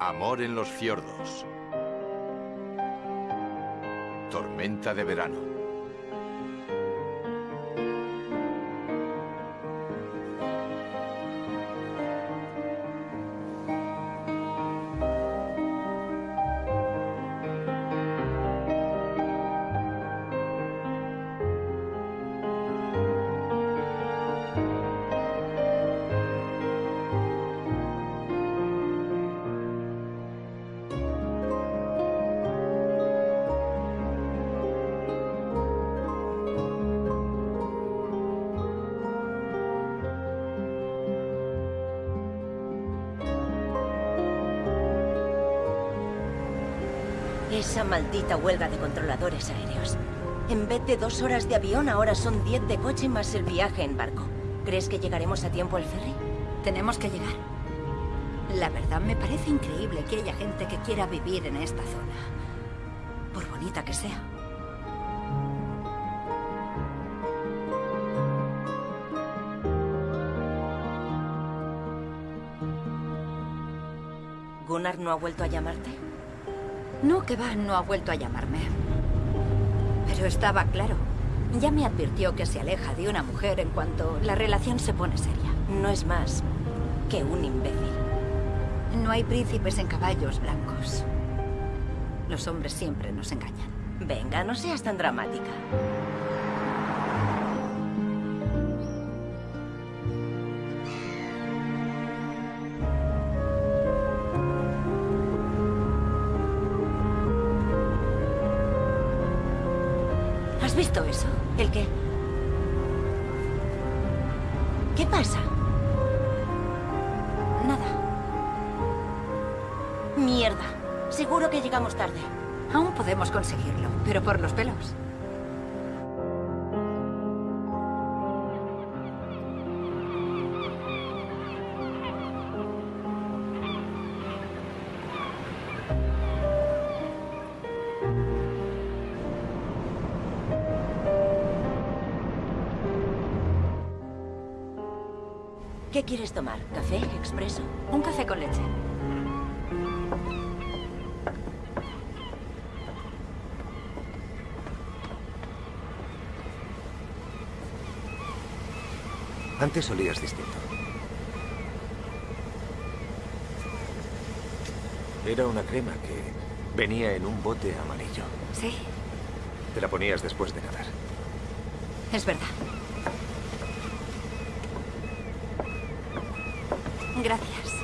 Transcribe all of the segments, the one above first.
Amor en los fiordos. Tormenta de verano. Maldita huelga de controladores aéreos. En vez de dos horas de avión, ahora son diez de coche más el viaje en barco. ¿Crees que llegaremos a tiempo al ferry? Tenemos que llegar. La verdad, me parece increíble que haya gente que quiera vivir en esta zona. Por bonita que sea. ¿Gunnar no ha vuelto a llamarte? No, que va, no ha vuelto a llamarme. Pero estaba claro. Ya me advirtió que se aleja de una mujer en cuanto la relación se pone seria. No es más que un imbécil. No hay príncipes en caballos blancos. Los hombres siempre nos engañan. Venga, no seas tan dramática. Llegamos tarde. Aún podemos conseguirlo, pero por los pelos. ¿Qué quieres tomar? ¿Café? ¿Expreso? Un café con leche. Antes olías distinto. Era una crema que venía en un bote amarillo. Sí, Te la ponías después de nadar. es verdad. Gracias.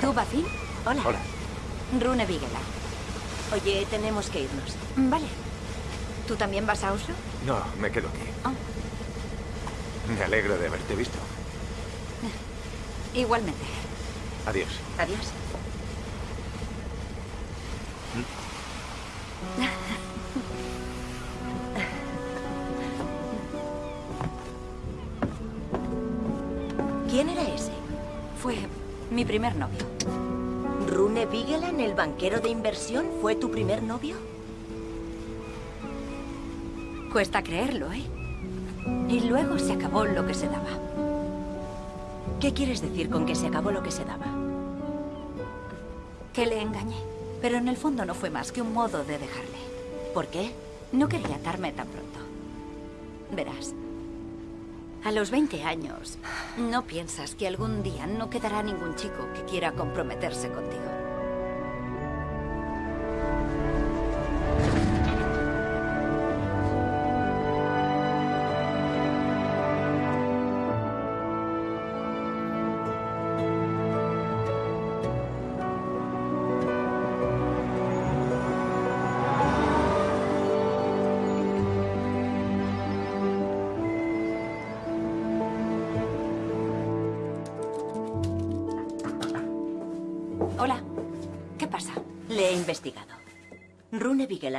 ¿Tú, Bafin? Hola. Hola. Rune Vigela. Oye, tenemos que irnos. Vale. ¿Tú también vas a Oslo? No, me quedo aquí. Oh, Me alegro de haberte visto. igualmente. Adiós. Adiós. ¿Quién era ese? Fue mi primer novio. ¿Rune Vigeland, el banquero de inversión, fue tu primer novio? Cuesta creerlo, ¿eh? Y luego se acabó lo que se daba. ¿Qué quieres decir con que se acabó lo que se daba? Que le engañé. Pero en el fondo no fue más que un modo de dejarle. ¿Por qué? No quería atarme tan pronto. Verás, a los 20 años, no piensas que algún día no quedará ningún chico que quiera comprometerse contigo.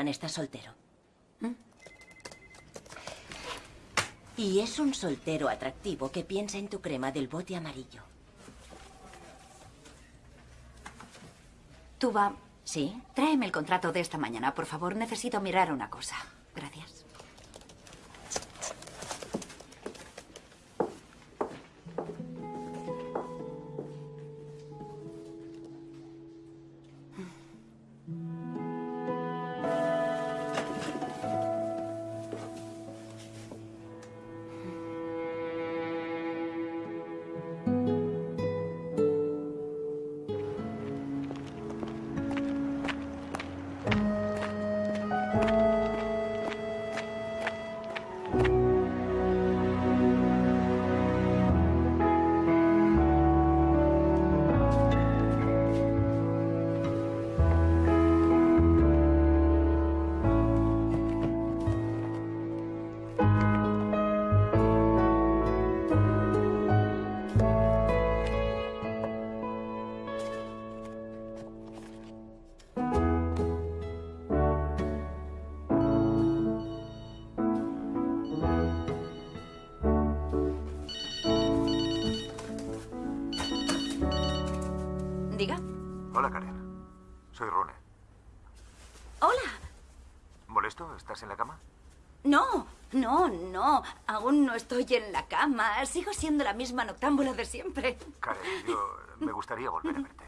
Está soltero. ¿Mm? Y es un soltero atractivo que piensa en tu crema del bote amarillo. Tú va. ¿Sí? Tráeme el contrato de esta mañana, por favor. Necesito mirar una cosa. Gracias. Estoy en la cama. Sigo siendo la misma noctámbula de siempre. Karen, yo me gustaría volver a verte.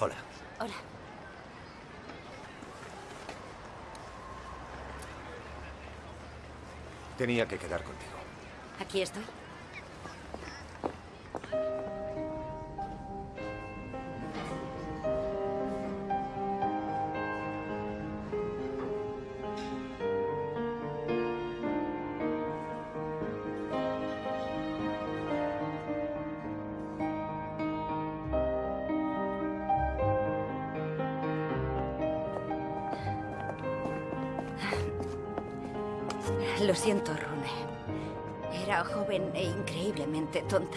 Hola. Hola. Tenía que quedar contigo. Aquí estoy.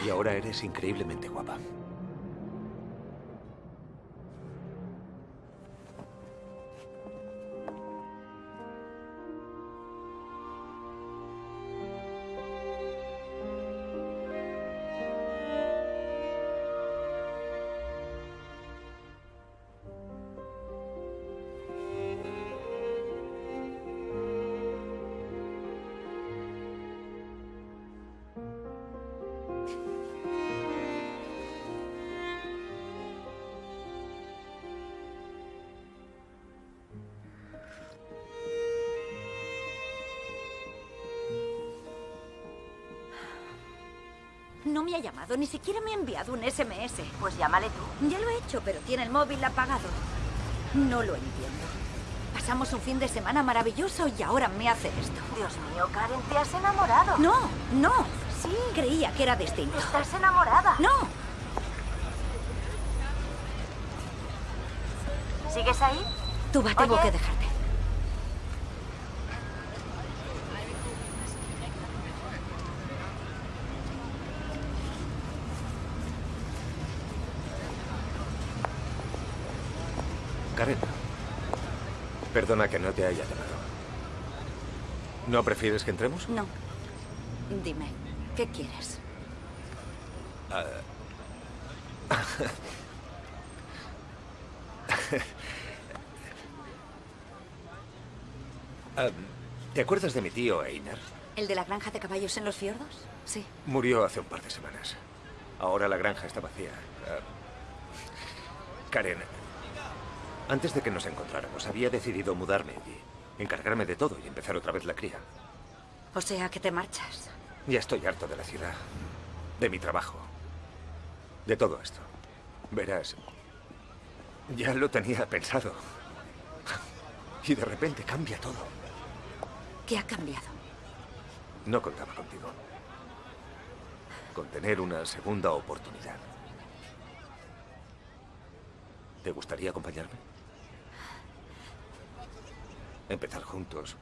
Y ahora eres increíblemente guapa. Llamado, ni siquiera me ha enviado un SMS. Pues llámale tú. Ya lo he hecho, pero tiene el móvil apagado. No lo entiendo. Pasamos un fin de semana maravilloso y ahora me hace esto. Dios mío, Karen, te has enamorado. No, no. Sí. Creía que era distinto. Estás enamorada. No. ¿Sigues ahí? Tú va, tengo Oye. que dejarte. Karen. Perdona que no te haya llamado. ¿No prefieres que entremos? No. Dime, ¿qué quieres? Ah, ¿Te acuerdas de mi tío Einar? ¿El de la granja de caballos en los fiordos? Sí. Murió hace un par de semanas. Ahora la granja está vacía. Ah, Karen, antes de que nos encontráramos, había decidido mudarme y encargarme de todo y empezar otra vez la cría. O sea, que te marchas. Ya estoy harto de la ciudad, de mi trabajo, de todo esto. Verás, ya lo tenía pensado. Y de repente cambia todo. ¿Qué ha cambiado? No contaba contigo. Con tener una segunda oportunidad. ¿Te gustaría acompañarme? Empezar juntos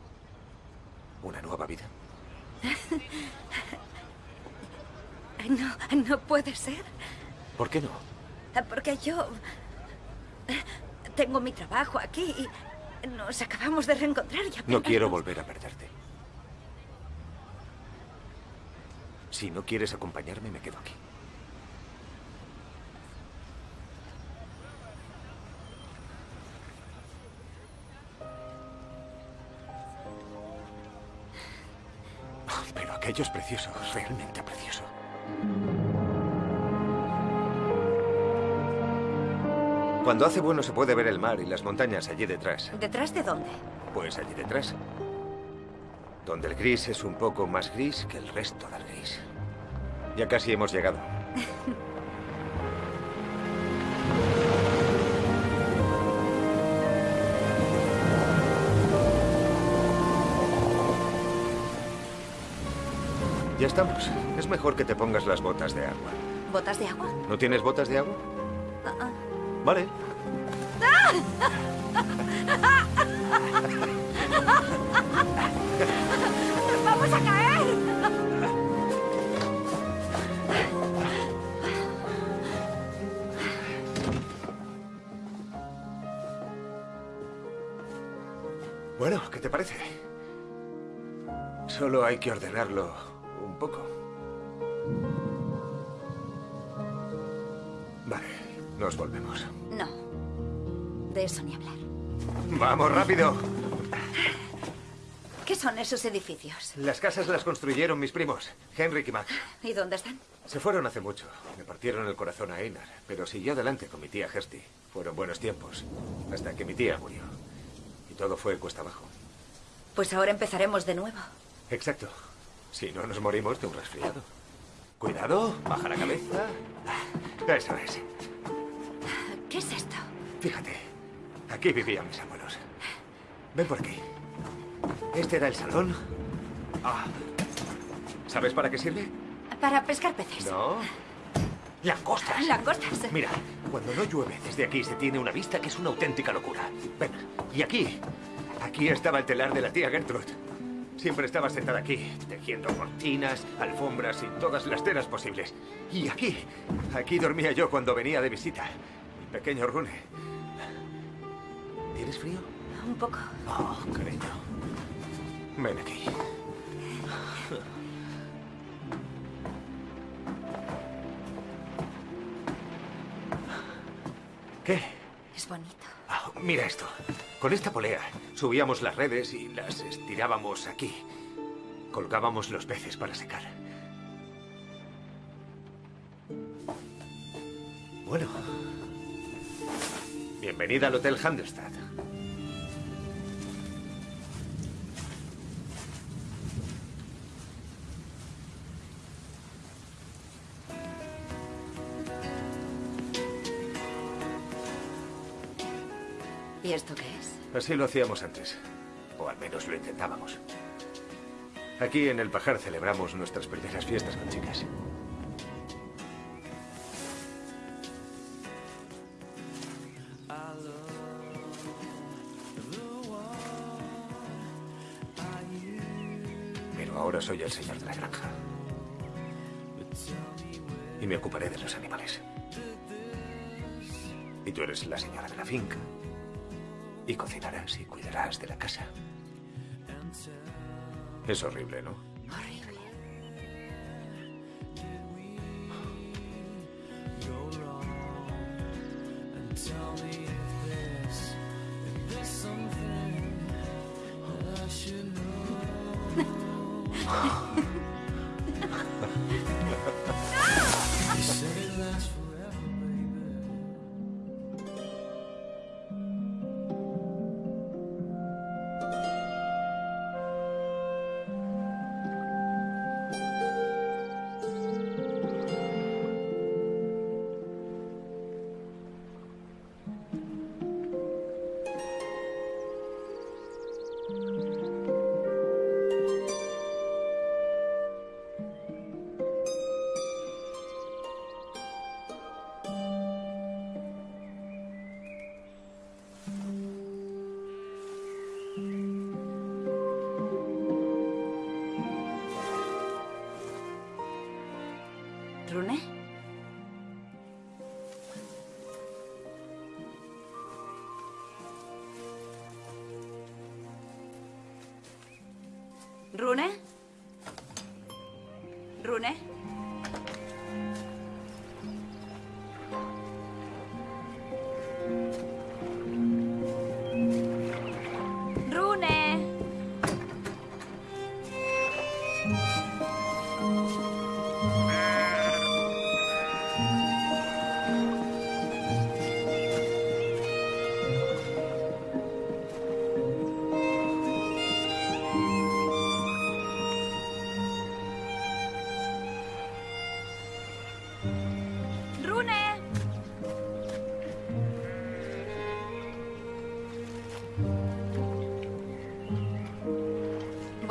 una nueva vida. No, no puede ser. ¿Por qué no? Porque yo... Tengo mi trabajo aquí y nos acabamos de reencontrar y No quiero volver a perderte. Si no quieres acompañarme, me quedo aquí. Aquello es precioso, realmente precioso. Cuando hace bueno se puede ver el mar y las montañas allí detrás. ¿Detrás de dónde? Pues allí detrás. Donde el gris es un poco más gris que el resto del gris. Ya casi hemos llegado. Ya estamos. Es mejor que te pongas las botas de agua. ¿Botas de agua? ¿No tienes botas de agua? Ah, ah. Vale. ¡Vamos a caer! Bueno, ¿qué te parece? Solo hay que ordenarlo un poco. Vale, nos volvemos. No. De eso ni hablar. ¡Vamos, rápido! ¿Qué son esos edificios? Las casas las construyeron mis primos, Henrik y Max. ¿Y dónde están? Se fueron hace mucho. Me partieron el corazón a Einar, pero siguió adelante con mi tía Gersti. Fueron buenos tiempos, hasta que mi tía murió. Y todo fue cuesta abajo. Pues ahora empezaremos de nuevo. Exacto. Si no nos morimos de un resfriado. Cuidado, baja la cabeza. Eso es. ¿Qué es esto? Fíjate, aquí vivían mis abuelos. Ven por aquí. Este era el salón. Ah. ¿Sabes para qué sirve? Para pescar peces. No. Langostas. Langostas. Mira, cuando no llueve desde aquí se tiene una vista que es una auténtica locura. Ven, y aquí, aquí estaba el telar de la tía Gertrude. Siempre estaba sentada aquí, tejiendo cortinas, alfombras y todas las telas posibles. Y aquí, aquí dormía yo cuando venía de visita. Mi pequeño Rune. ¿Tienes frío? Un poco. Oh, cariño. Ven aquí. ¿Qué? Es bonito. Ah, mira esto. Con esta polea subíamos las redes y las estirábamos aquí. Colgábamos los peces para secar. Bueno. Bienvenida al Hotel Handestad. ¿Y esto qué? Así lo hacíamos antes. O al menos lo intentábamos. Aquí en el Pajar celebramos nuestras primeras fiestas con chicas. Pero ahora soy el señor de la granja. Y me ocuparé de los animales. Y tú eres la señora de la finca. Y cocinarás y cuidarás de la casa. Es horrible, ¿no? Horrible. ¿Rune?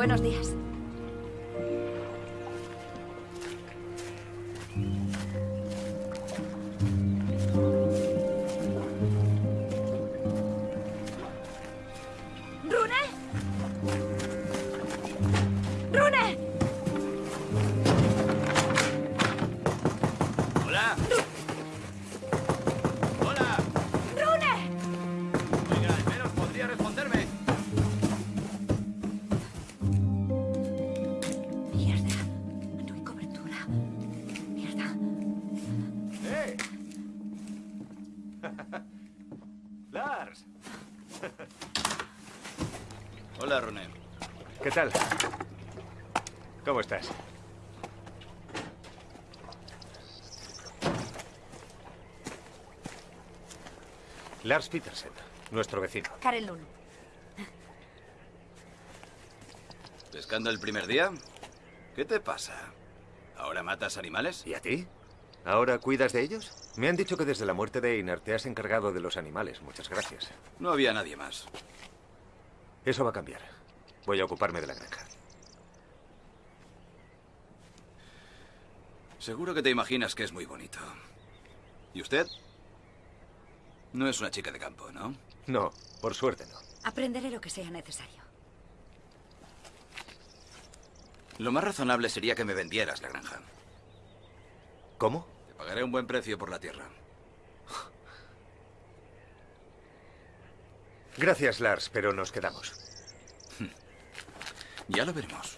Buenos días. ¿Qué tal? ¿Cómo estás? Lars Petersen, nuestro vecino. Karen Lund. ¿Pescando el primer día? ¿Qué te pasa? ¿Ahora matas animales? ¿Y a ti? ¿Ahora cuidas de ellos? Me han dicho que desde la muerte de Einar te has encargado de los animales. Muchas gracias. No había nadie más. Eso va a cambiar. Voy a ocuparme de la granja. Seguro que te imaginas que es muy bonito. ¿Y usted? No es una chica de campo, ¿no? No, por suerte no. Aprenderé lo que sea necesario. Lo más razonable sería que me vendieras la granja. ¿Cómo? Te pagaré un buen precio por la tierra. Gracias, Lars, pero nos quedamos. Ya lo veremos.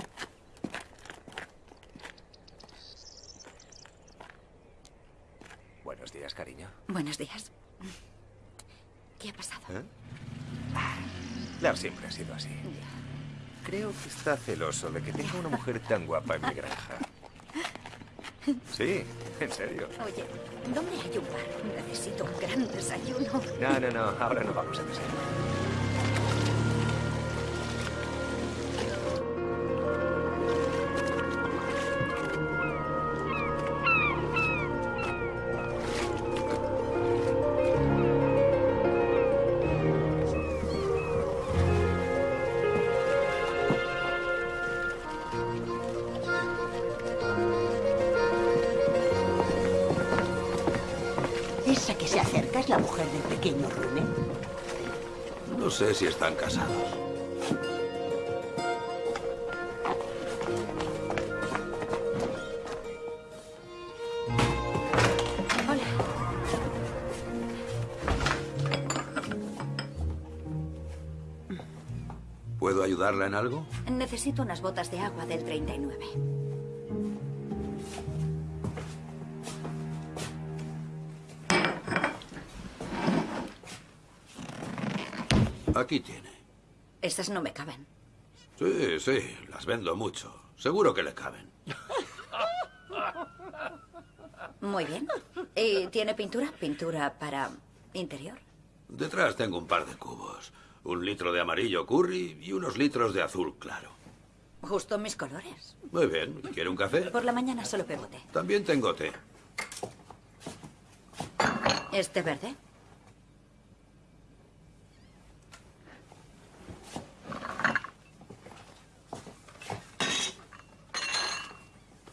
Buenos días, cariño. Buenos días. ¿Qué ha pasado? ¿Eh? Lars siempre ha sido así. Creo que está celoso de que tenga una mujer tan guapa en mi granja. Sí, en serio. Oye, ¿dónde hay un bar? Necesito un gran desayuno. No, no, no, ahora no vamos a desayunar. Sé si están casados. Hola. ¿Puedo ayudarla en algo? Necesito unas botas de agua del 39. Estas no me caben. Sí, sí, las vendo mucho. Seguro que le caben. Muy bien. ¿Y tiene pintura? Pintura para interior. Detrás tengo un par de cubos. Un litro de amarillo curry y unos litros de azul claro. Justo mis colores. Muy bien. ¿Quiere un café? Por la mañana solo bebo té. También tengo té. ¿Este verde?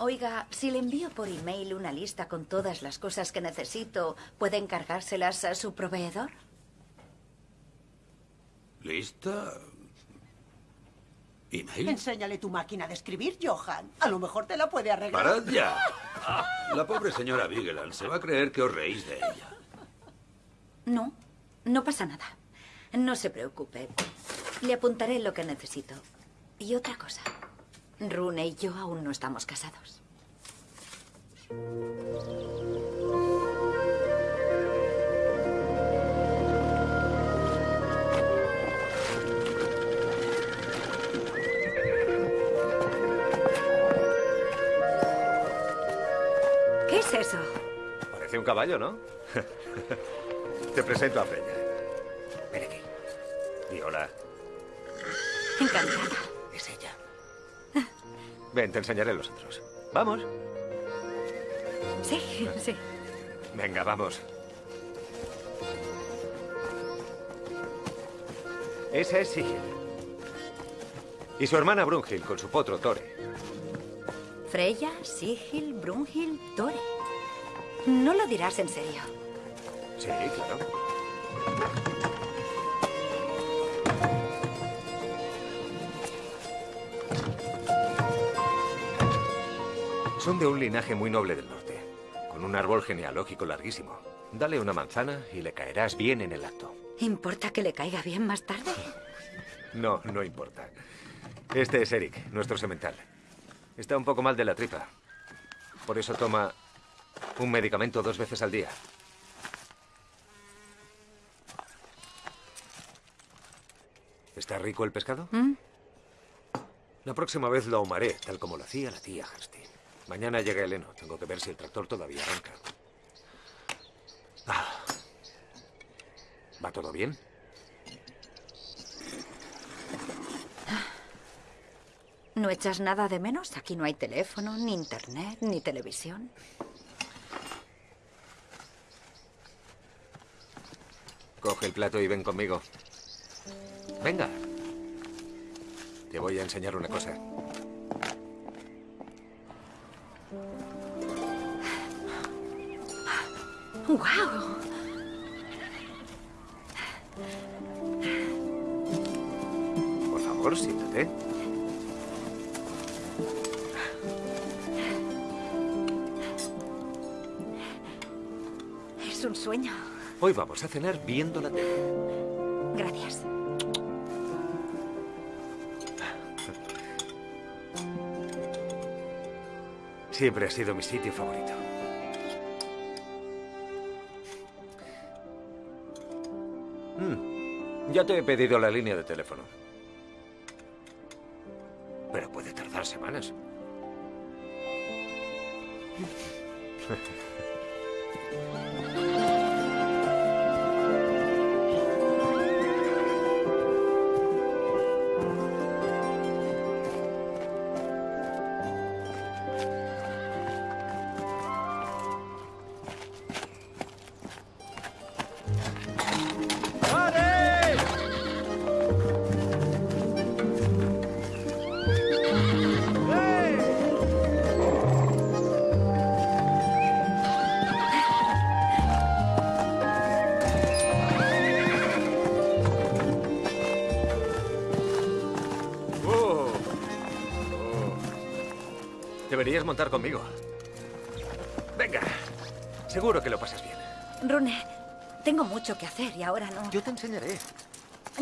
Oiga, si le envío por email una lista con todas las cosas que necesito, ¿puede encargárselas a su proveedor? ¿Lista? ¿Email? Enséñale tu máquina de escribir, Johan. A lo mejor te la puede arreglar. ¡Parad ya! La pobre señora Vigeland se va a creer que os reís de ella. No, no pasa nada. No se preocupe. Le apuntaré lo que necesito. Y otra cosa. Rune y yo aún no estamos casados. ¿Qué es eso? Parece un caballo, ¿no? Te presento a Freya. Ven aquí. Di hola. Encantada. Ven, te enseñaré los otros. Vamos. Sí, sí. Venga, vamos. Esa es Sigil. Y su hermana Brunhild con su potro Tore. Freya, Sigil, Brunhild, Tore. No lo dirás en serio. Sí, claro. Son de un linaje muy noble del norte, con un árbol genealógico larguísimo. Dale una manzana y le caerás bien en el acto. ¿Importa que le caiga bien más tarde? No, no importa. Este es Eric, nuestro semental. Está un poco mal de la tripa. Por eso toma Un medicamento dos veces al día. ¿Está rico el pescado? ¿Mm? La próxima vez lo ahumaré, tal como lo hacía la tía Hastings. Mañana llega el heno. Tengo que ver si el tractor todavía arranca. Ah. ¿Va todo bien? ¿No echas nada de menos? Aquí no hay teléfono, ni internet, ni televisión. Coge el plato y ven conmigo. Venga. Te voy a enseñar una cosa. ¡Guau! Por favor, siéntate. Es un sueño. Hoy vamos a cenar viendo la tele. Siempre ha sido mi sitio favorito. Mm, Ya te he pedido la línea de teléfono.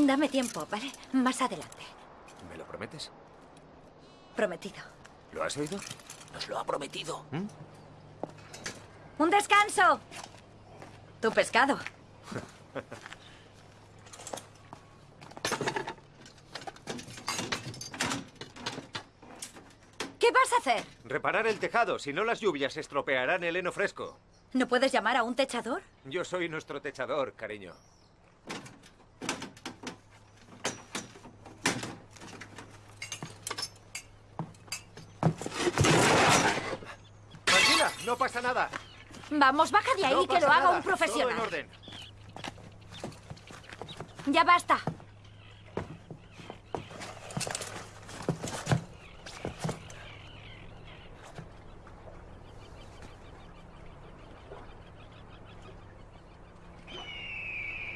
Dame tiempo, ¿vale? Más adelante. ¿Me lo prometes? Prometido. ¿Lo has oído? Nos lo ha prometido. ¡Un descanso! Tu pescado. ¿Qué vas a hacer? Reparar el tejado, si no las lluvias estropearán el heno fresco. ¿No puedes llamar a un techador? Yo soy nuestro techador, cariño. Tranquila, no pasa nada. Vamos, baja de ahí No que lo haga nada. un Todo en profesional. orden. Ya basta.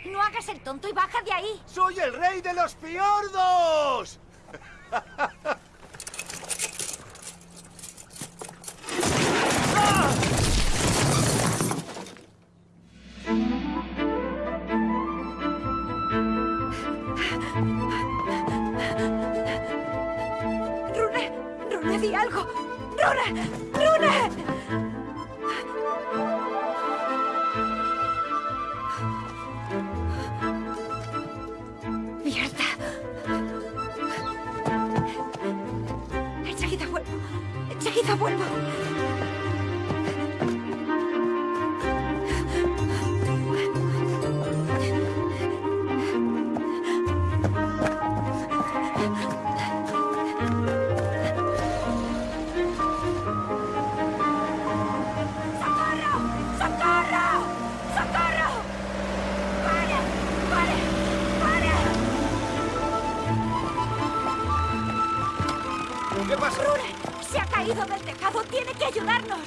No hagas el tonto y baja de ahí. ¡Soy el rey de los fiordos! Rune, Rune, di algo. Rune, Rune. Mierda. Enseguida vuelvo.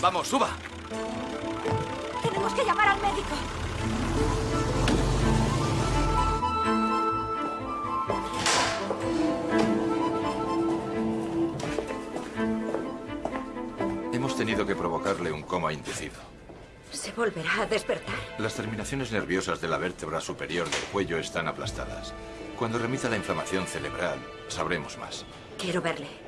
Vamos, suba. Tenemos que llamar al médico. Hemos tenido que provocarle un coma inducido. ¿Se volverá a despertar? Las terminaciones nerviosas de la vértebra superior del cuello están aplastadas. Cuando remita la inflamación cerebral, sabremos más. Quiero verle.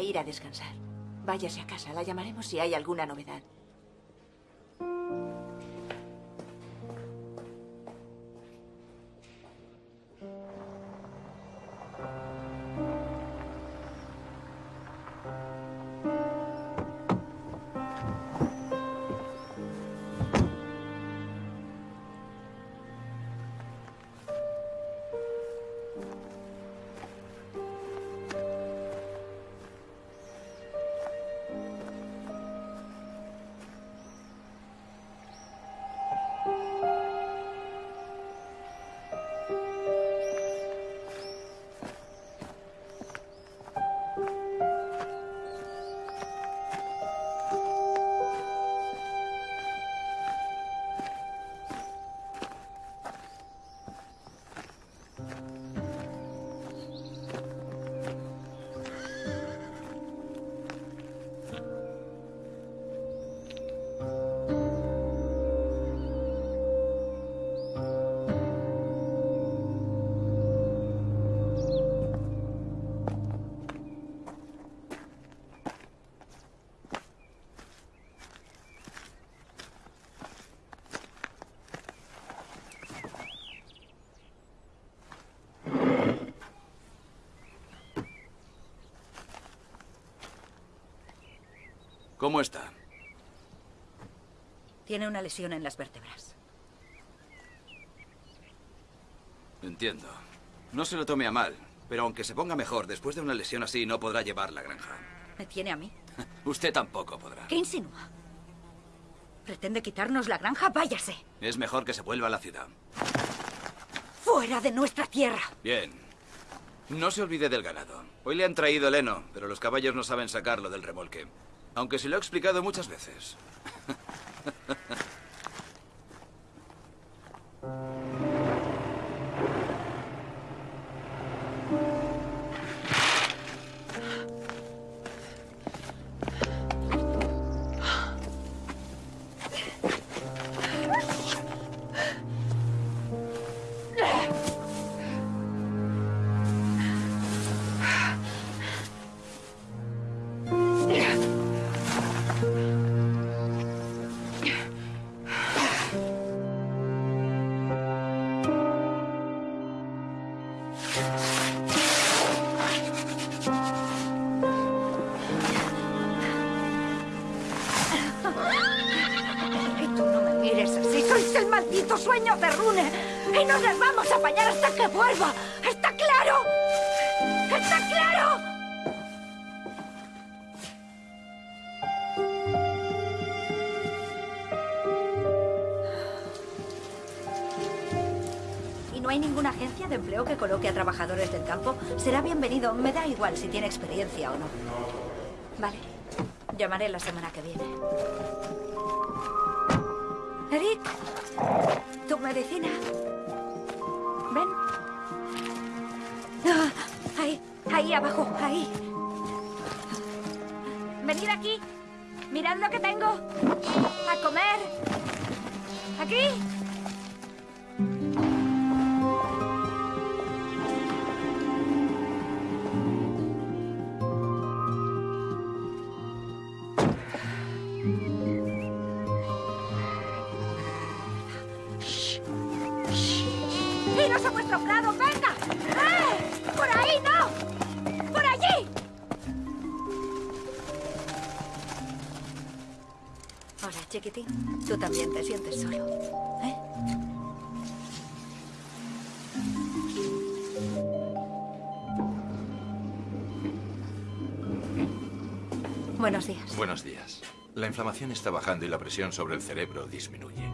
Ir a descansar. Váyase a casa, la llamaremos si hay alguna novedad. ¿Cómo está? Tiene una lesión en las vértebras. Entiendo. No se lo tome a mal, pero aunque se ponga mejor, después de una lesión así no podrá llevar la granja. ¿Me tiene a mí? Usted tampoco podrá. ¿Qué insinúa? ¿Pretende quitarnos la granja? Váyase. Es mejor que se vuelva a la ciudad. ¡Fuera de nuestra tierra! Bien. No se olvide del ganado. Hoy le han traído el heno, pero los caballos no saben sacarlo del remolque. Aunque se lo he explicado muchas veces. Ninguna agencia de empleo que coloque a trabajadores del campo? Será bienvenido. Me da igual si tiene experiencia o no. Vale. Llamaré la semana que viene. Eric, tu medicina. Ven. Ah, ahí, ahí abajo, ahí. Venid aquí. Mirad lo que tengo. A comer. Aquí. También te sientes solo. ¿Eh? Buenos días. Buenos días. La inflamación está bajando y la presión sobre el cerebro disminuye.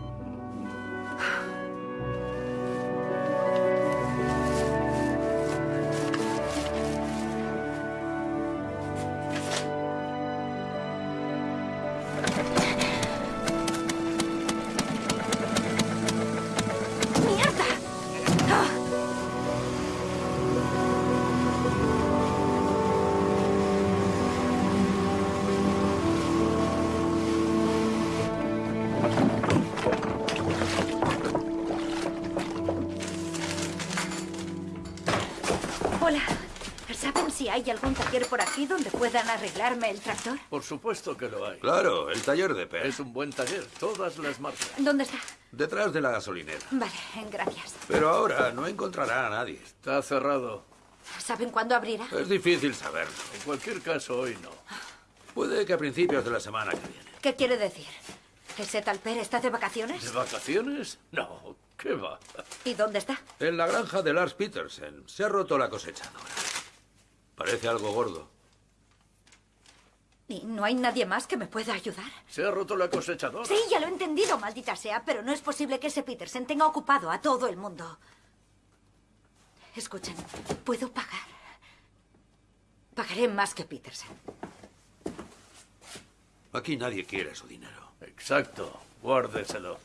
Arreglarme el tractor? Por supuesto que lo hay. Claro, el taller de Pez. Es un buen taller, todas las marcas. ¿Dónde está? Detrás de la gasolinera. Vale, gracias. Pero ahora no encontrará a nadie. Está cerrado. ¿Saben cuándo abrirá? Es difícil saberlo. En cualquier caso, hoy no. Puede que a principios de la semana que viene. ¿Qué quiere decir? ¿Ese Talper está de vacaciones? ¿De vacaciones? No, ¿qué va? ¿Y dónde está? En la granja de Lars Petersen se ha roto la cosechadora. Parece algo gordo. ¿Y no hay nadie más que me pueda ayudar? Se ha roto la cosechadora. Sí, ya lo he entendido, maldita sea, pero no es posible que ese Petersen tenga ocupado a todo el mundo. Escuchen, puedo pagar. Pagaré más que Petersen. Aquí nadie quiere su dinero. Exacto, guárdeselo.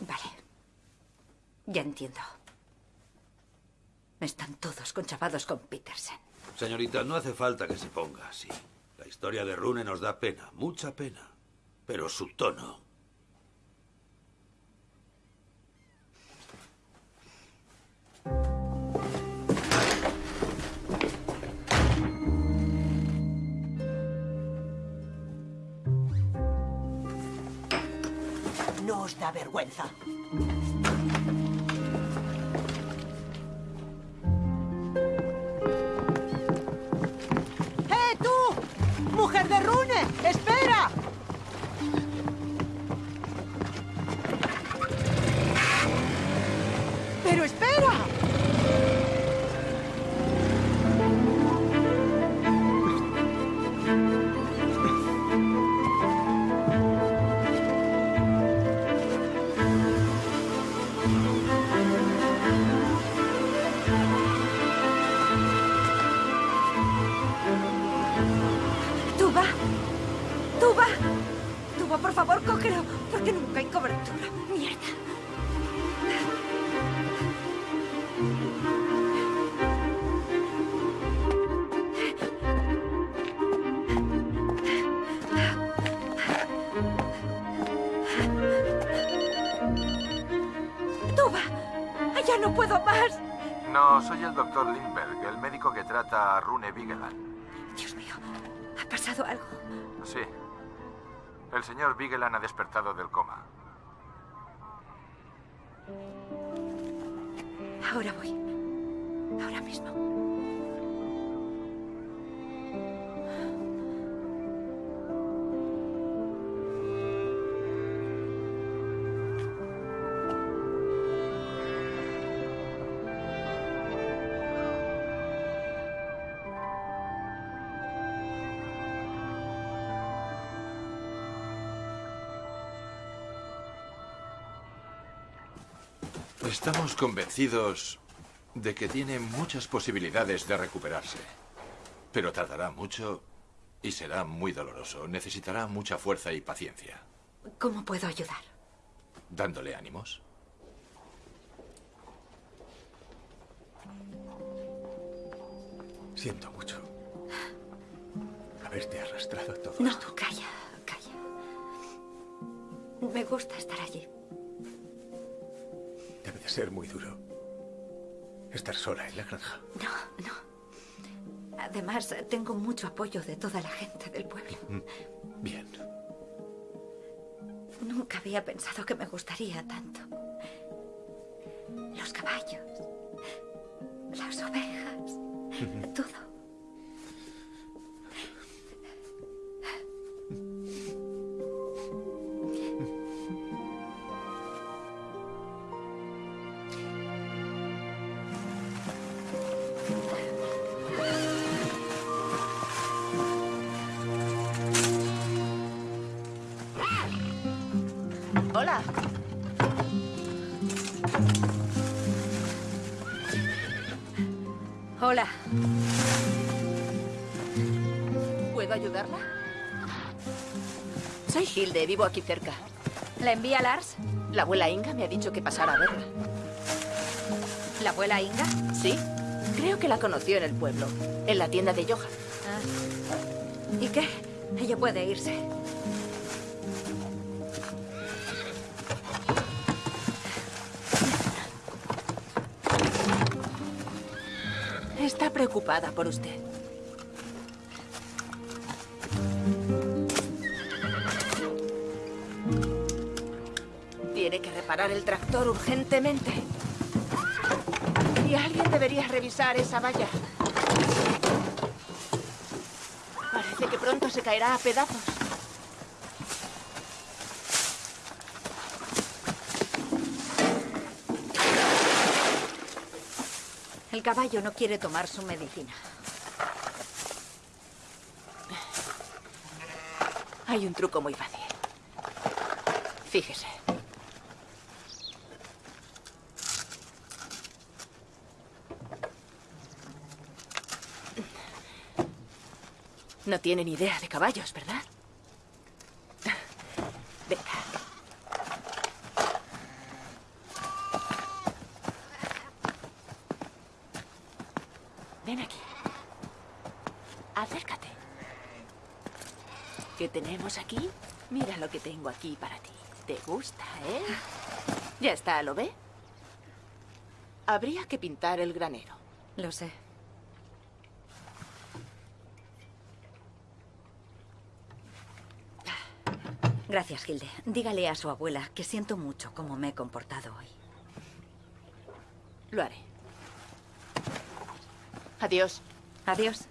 Vale. Ya entiendo. Están todos conchavados con Petersen. Señorita, no hace falta que se ponga así. La historia de Rune nos da pena, mucha pena. Pero su tono. No os da vergüenza. ¡Mujer de Rune! ¡Espera! ¡Pero espera! Soy el doctor Lindberg, el médico que trata a Rune Vigeland. Dios mío, ha pasado algo. Sí. El señor Vigeland ha despertado del coma. Ahora voy. Ahora mismo. Estamos convencidos de que tiene muchas posibilidades de recuperarse. Pero tardará mucho y será muy doloroso. Necesitará mucha fuerza y paciencia. ¿Cómo puedo ayudar? Dándole ánimos. Siento mucho haberte arrastrado todo No, esto. calla, calla. Me gusta estar allí. Debe de ser muy duro estar sola en la granja. No, no. Además, tengo mucho apoyo de toda la gente del pueblo. Bien. Nunca había pensado que me gustaría tanto. Vivo aquí cerca. ¿La envía Lars? La abuela Inga me ha dicho que pasara a verla. ¿La abuela Inga? ¿Sí? Creo que la conoció en el pueblo, en la tienda de Johan. Ah. ¿Y qué? Ella puede irse. preocupada por usted. Reparar el tractor urgentemente. Y alguien debería revisar esa valla. Parece que pronto se caerá a pedazos. El caballo no quiere tomar su medicina. Hay un truco muy fácil. Fíjese. No tiene ni idea de caballos, ¿verdad? Venga. Ven aquí. Acércate. ¿Qué tenemos aquí? Mira lo que tengo aquí para ti. ¿Te gusta, eh? Ya está, ¿lo ve? Habría que pintar el granero. Lo sé. Gracias, Hilde. Dígale a su abuela que siento mucho cómo me he comportado hoy. Lo haré. Adiós. Adiós.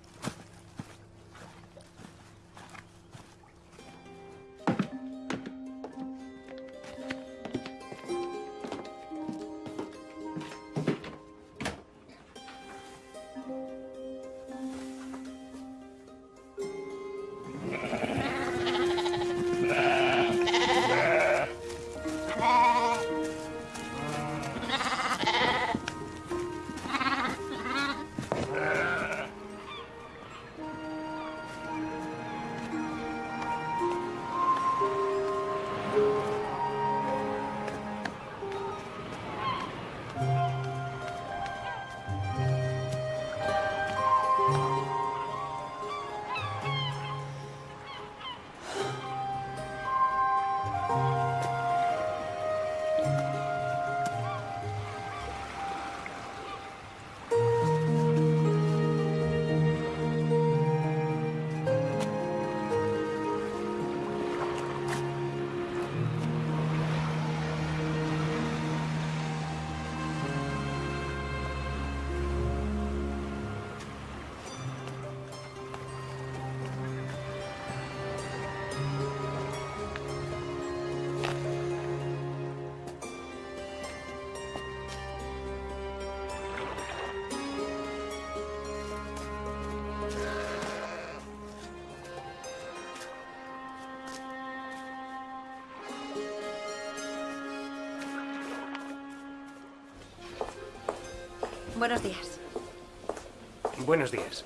Buenos días.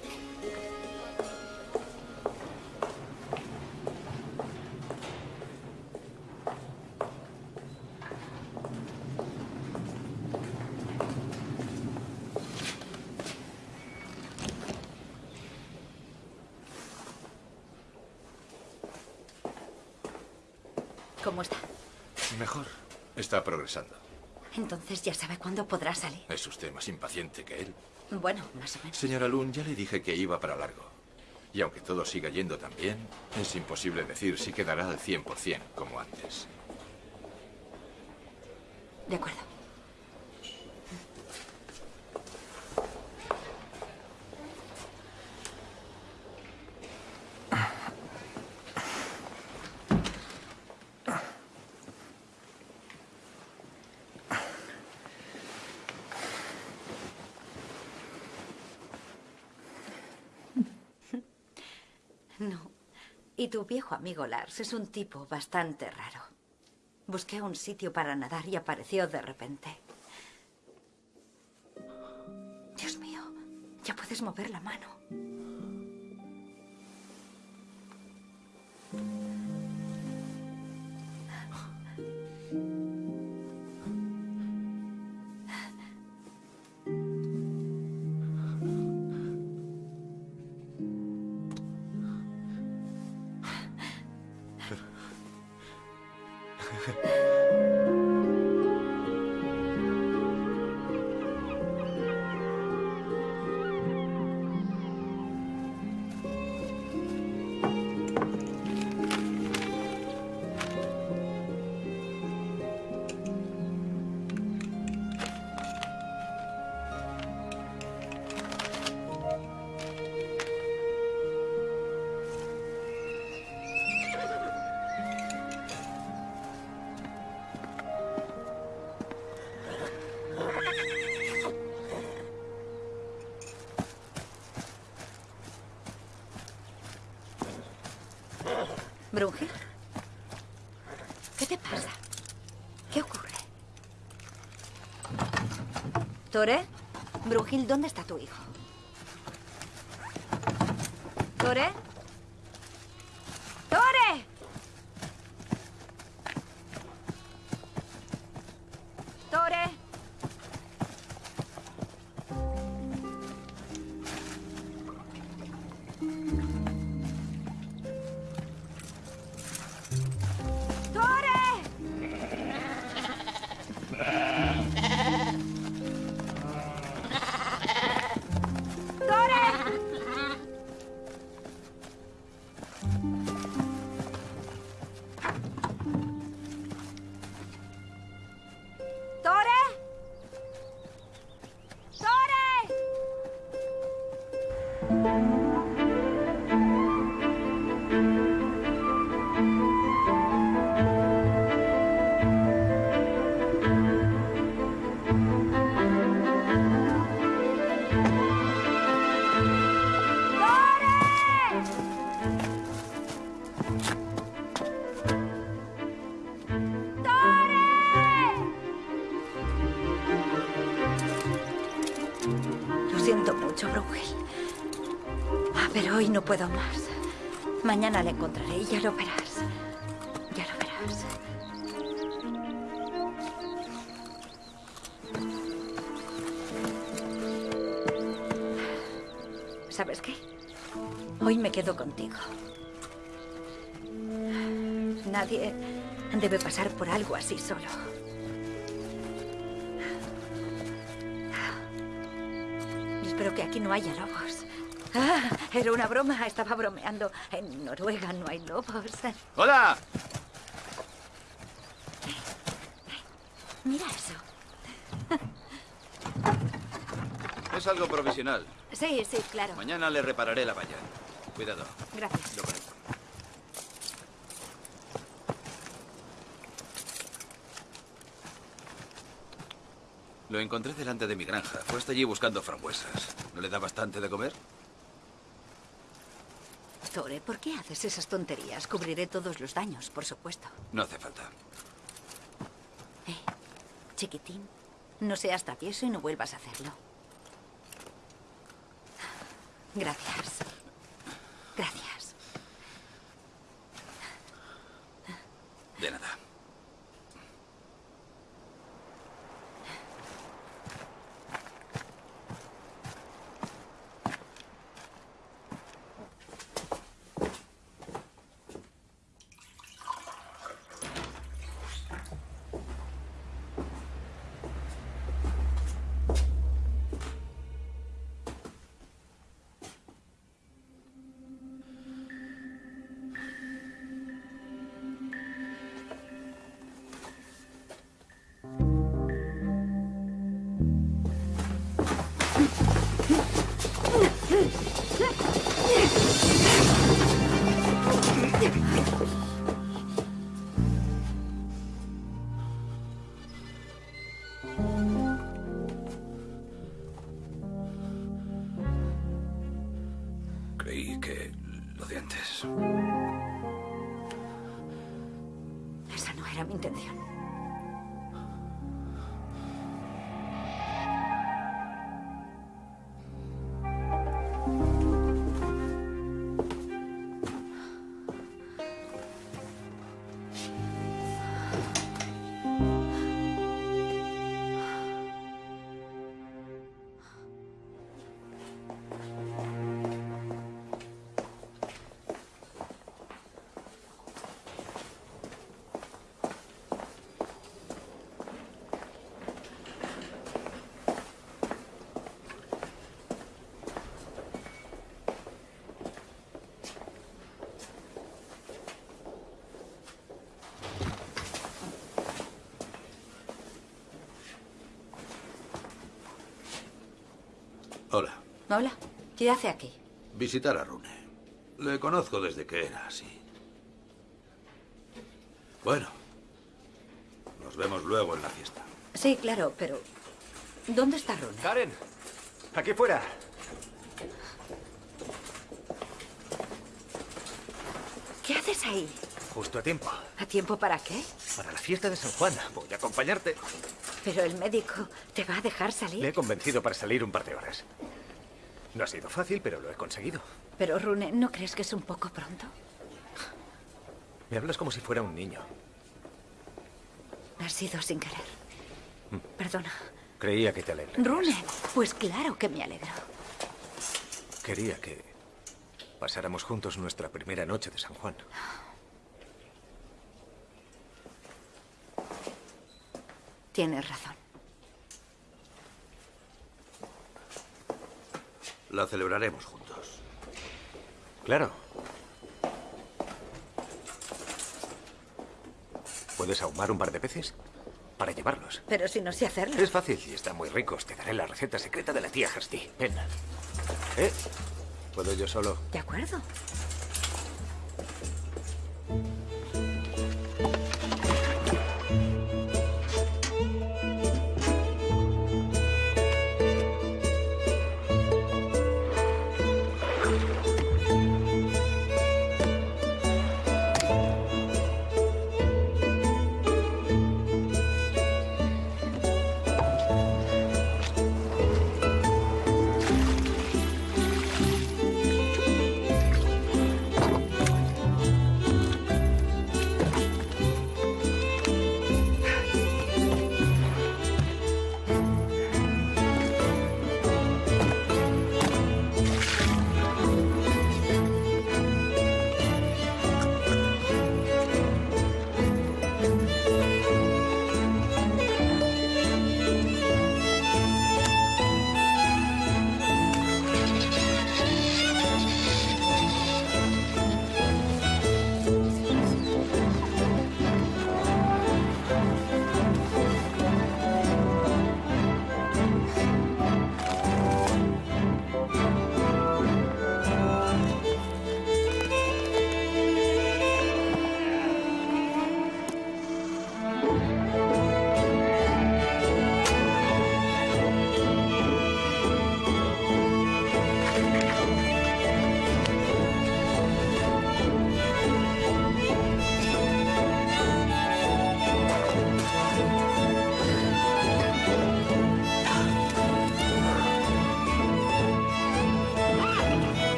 ¿Cómo está? Mejor. Está progresando. Entonces ya sabe cuándo podrá salir. ¿Es usted más impaciente que él? Bueno, más o menos. Señora Lund, ya le dije que iba para largo. Y aunque todo siga yendo tan bien, es imposible decir si quedará al 100% como antes. De acuerdo. No. Y tu viejo amigo Lars es un tipo bastante raro. Busqué un sitio para nadar y apareció de repente. Dios mío, ya puedes mover la mano. ¿Tore? Brungil, ¿dónde está tu hijo? Siento mucho, Brungel. Ah, pero hoy no puedo más. Mañana le encontraré y ya lo verás. Ya lo verás. ¿Sabes qué? Hoy me quedo contigo. Nadie debe pasar por algo así solo. Aquí no haya lobos. Ah, era una broma, estaba bromeando. En Noruega no hay lobos. ¡Hola! Mira eso. Es algo provisional. Sí, sí, claro. Mañana le repararé la valla. Cuidado. Gracias. Lo conecto. Lo encontré delante de mi granja. Fue hasta allí buscando frambuesas. ¿No le da bastante de comer? Tore, ¿por qué haces esas tonterías? Cubriré todos los daños, por supuesto. No hace falta. Eh, chiquitín, no seas travieso y no vuelvas a hacerlo. Gracias. Gracias. De nada. Hola. Hola, ¿qué hace aquí? Visitar a Rune. Le conozco desde que era así. Bueno. Nos vemos luego en la fiesta. Sí, claro, pero... ¿Dónde está Rune? Karen, aquí fuera. ¿Qué haces ahí? Justo a tiempo. ¿A tiempo para qué? Para la fiesta de San Juan. Voy a acompañarte. Pero el médico te va a dejar Le salir. he convencido para salir un par de horas. No ha sido fácil, pero lo he conseguido. Pero Rune, ¿no crees que es un poco pronto? Me hablas como si fuera un niño. Ha sido sin querer. Perdona. Creía que te alegra. Rune, pues claro que me alegro. Quería que pasáramos juntos nuestra primera noche de San Juan. Tienes razón. La celebraremos juntos. Claro. ¿Puedes ahumar un par de peces? Para llevarlos. Pero si no sé hacerlo. Es fácil y están muy ricos. Te daré la receta secreta de la tía Kirsty. Ven. ¿Eh? ¿Puedo yo solo? De acuerdo.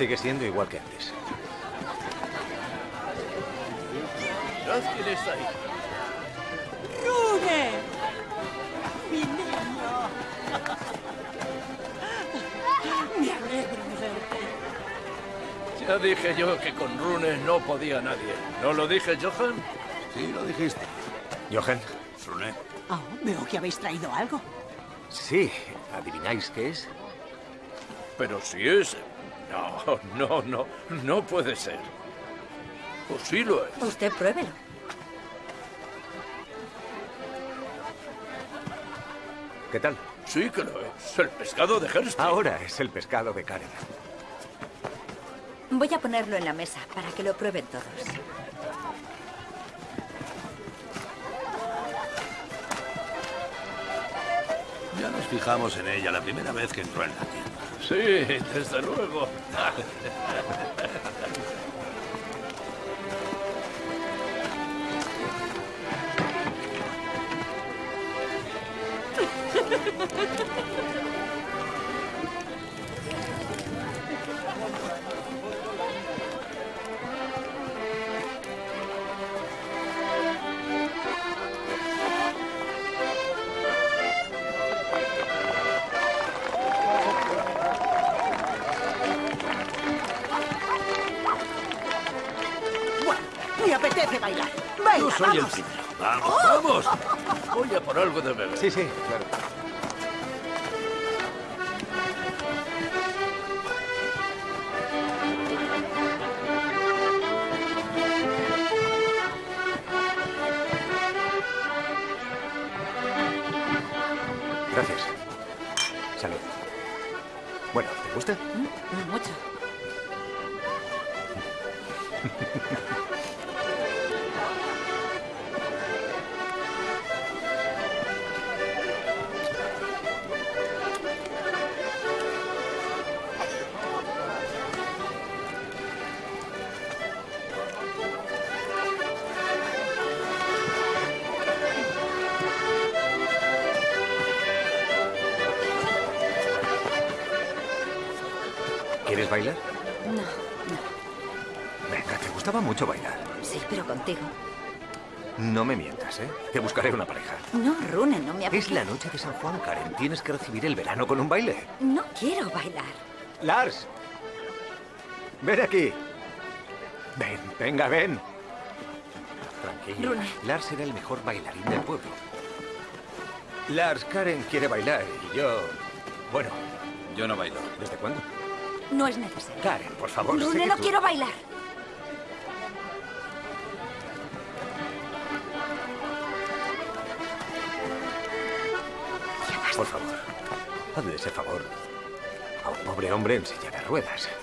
Sigue siendo igual que antes. Quién está ahí. ¡Rune! ¡Mi niño! Me alegro de verte. Ya dije yo que con Rune no podía nadie. ¿No lo dije, Johan? Sí, lo dijiste. Johan. Rune. Oh, veo que habéis traído algo. Sí. ¿Adivináis qué es? Pero si es... No, no, no. No puede ser. O sí lo es. Usted pruébelo. ¿Qué tal? Sí que lo es. El pescado de Hersty. Ahora es el pescado de Karen. Voy a ponerlo en la mesa para que lo prueben todos. Ya nos fijamos en ella la primera vez que entró en la tienda. Sí, desde luego. soy el vamos. vamos. Voy a por algo de beber. Sí, sí, claro. Contigo. No me mientas, ¿eh? Te buscaré una pareja. No, Rune, no me Es la noche de San Juan, Karen. Tienes que recibir el verano con un baile. No quiero bailar. Lars. Ven aquí. Ven, venga, ven. Tranquila. Rune. Lars era el mejor bailarín del pueblo. Lars, Karen quiere bailar y yo... Bueno, Yo no bailo. ¿desde cuándo? No es necesario. Karen, por favor. sé Rune, que no tú- quiero bailar. Pobre hombre en silla de ruedas.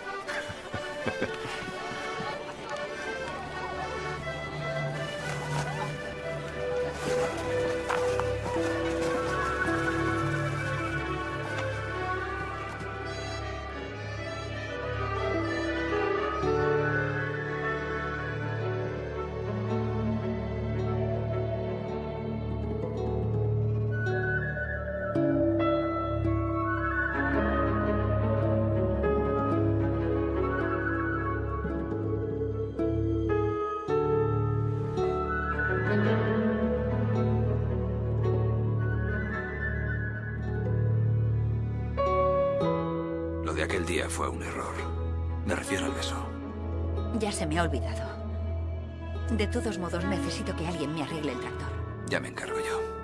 De aquel día fue un error. Me refiero al beso. Ya se me ha olvidado. De todos modos, necesito que alguien me arregle el tractor. Ya me encargo yo.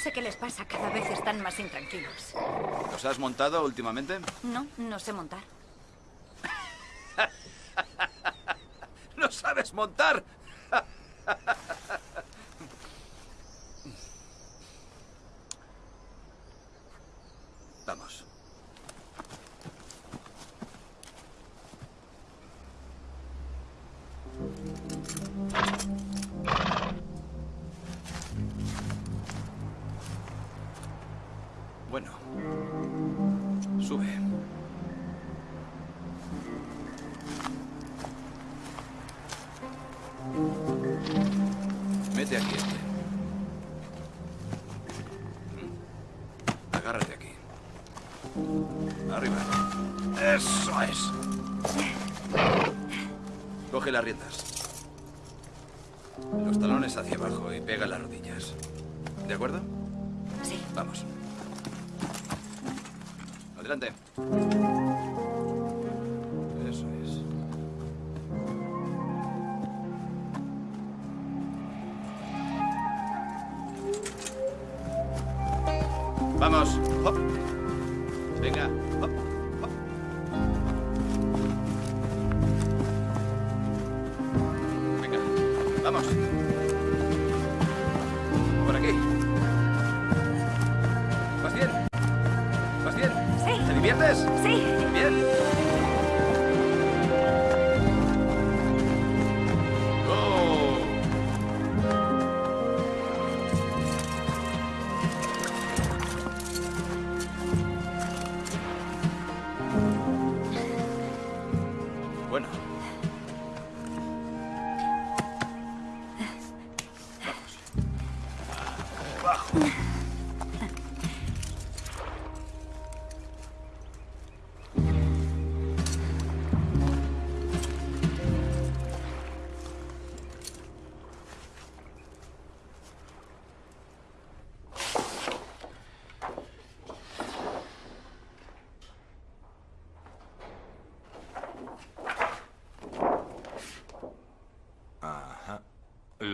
Sé qué les pasa, cada vez están más intranquilos. ¿Los has montado últimamente? No, no sé montar. ¿No sabes montar?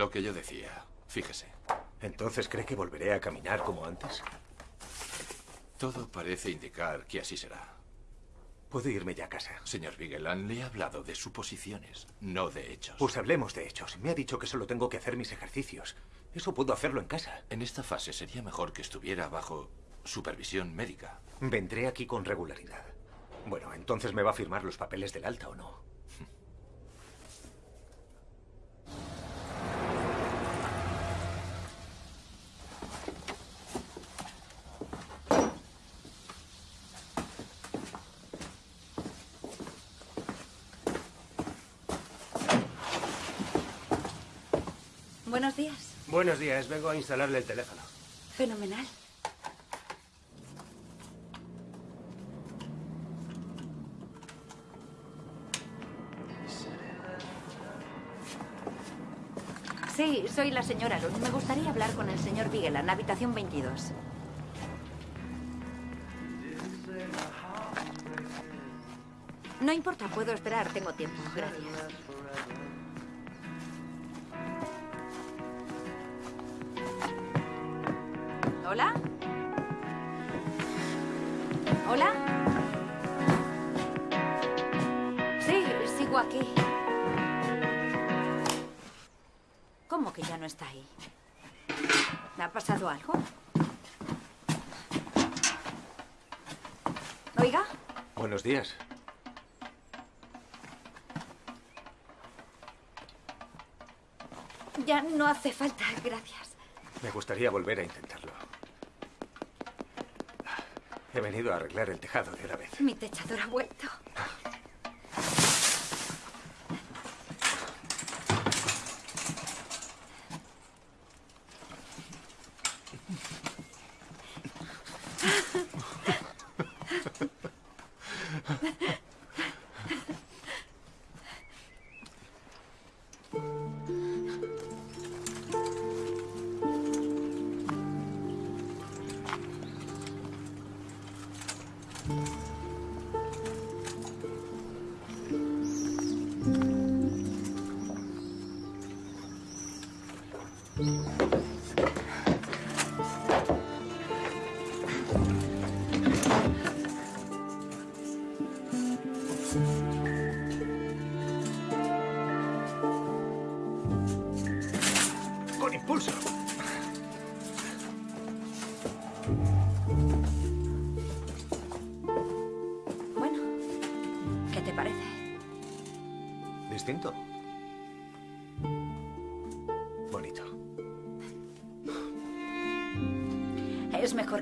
Lo que yo decía. Fíjese. ¿Entonces cree que volveré a caminar como antes? Todo parece indicar que así será. Puedo irme ya a casa. Señor Vigeland, le he hablado de suposiciones, no de hechos. Pues hablemos de hechos. Me ha dicho que solo tengo que hacer mis ejercicios. Eso puedo hacerlo en casa. En esta fase sería mejor que estuviera bajo supervisión médica. Vendré aquí con regularidad. Bueno, entonces me va a firmar los papeles del alta o no. Buenos días. Buenos días, vengo a instalarle el teléfono. Fenomenal. Sí, soy la señora Lund. Me gustaría hablar con el señor Vigeland, habitación 22. No importa, puedo esperar, tengo tiempo. Gracias. Aquí. ¿Cómo que ya no está ahí? ¿Me ha pasado algo? Oiga, Buenos días. ya no hace falta, gracias. Me gustaría volver a intentarlo. He venido a arreglar el tejado de una vez. Mi techador ha vuelto.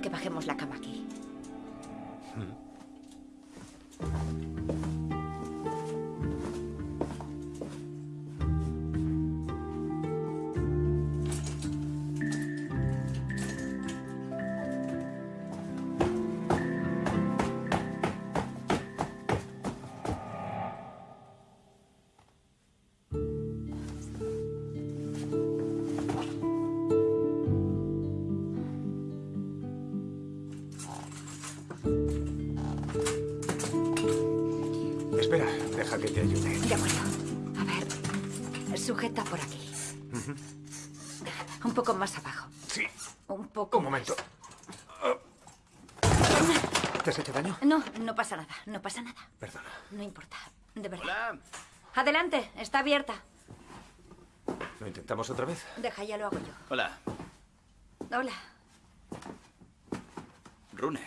Que bajemos la cama aquí. Pasa nada, no pasa nada. Perdona. No importa, de verdad. Adelante, está abierta. ¿Lo intentamos otra vez? Deja, ya lo hago yo. Hola, Hola. Rune.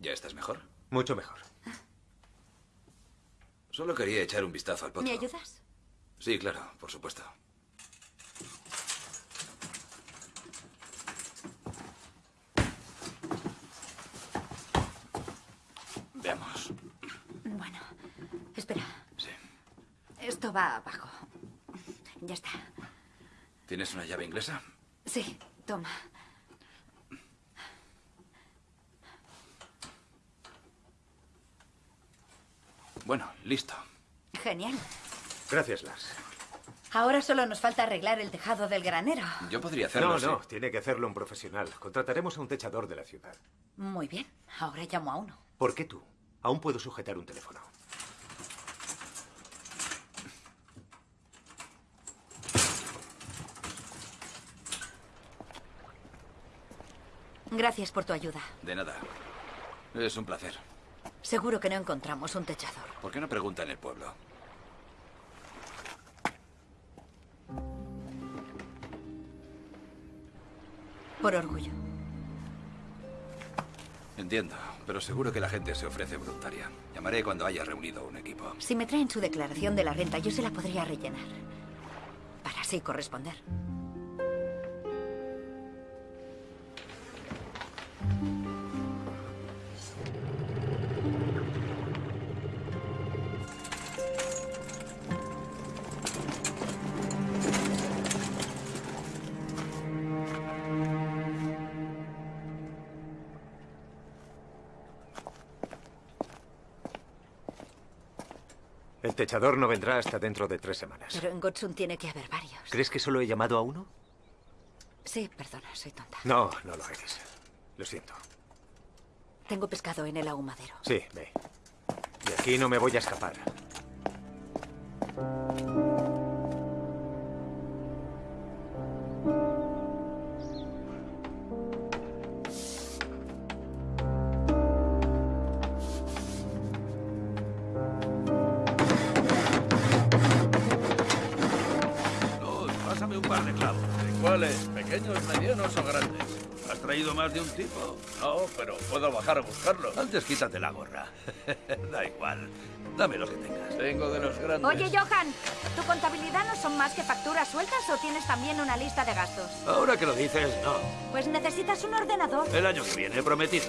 ¿Ya estás mejor? Mucho mejor. Solo quería echar un vistazo al potro. ¿Me ayudas? Sí, claro, por supuesto. Veamos. Bueno, espera. Sí. Esto va abajo. Ya está. ¿Tienes una llave inglesa? Sí, toma. Bueno, listo. Genial. Gracias, Lars. Ahora solo nos falta arreglar el tejado del granero. Yo podría hacerlo. No, sí. no, tiene que hacerlo un profesional. Contrataremos a un techador de la ciudad. Muy bien. Ahora llamo a uno. ¿Por qué tú? Aún puedo sujetar un teléfono. Gracias por tu ayuda. De nada. Es un placer. Seguro que no encontramos un techador. ¿Por qué no pregunta en el pueblo? Por orgullo. Entiendo, pero seguro que la gente se ofrece voluntaria. Llamaré cuando haya reunido un equipo. Si me traen su declaración de la renta, yo se la podría rellenar. Para así corresponder. El techador no vendrá hasta dentro de tres semanas. Pero en Gotsun tiene que haber varios. ¿Crees que solo he llamado a uno? Sí, perdona, soy tonta. No, no lo eres. Lo siento. Tengo pescado en el ahumadero. Sí, ve. De aquí no me voy a escapar. Tipo? No, pero puedo bajar a buscarlos. Antes quítate la gorra. da igual. Dame lo que tengas. Tengo de los grandes. Oye, Johan, ¿tu contabilidad no son más que facturas sueltas o tienes también una lista de gastos? Ahora que lo dices, no. Pues necesitas un ordenador. El año que viene, prometido.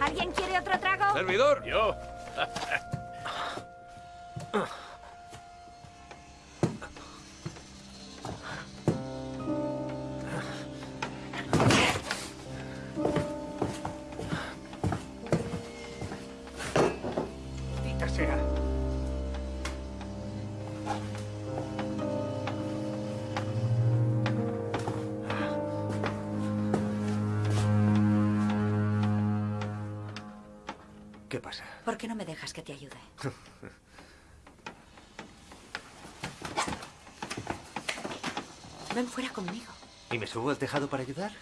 ¿Alguien quiere otro trago? ¿Servidor? Yo. Te ayude? Ven fuera conmigo. ¿Y me subo al tejado para ayudar?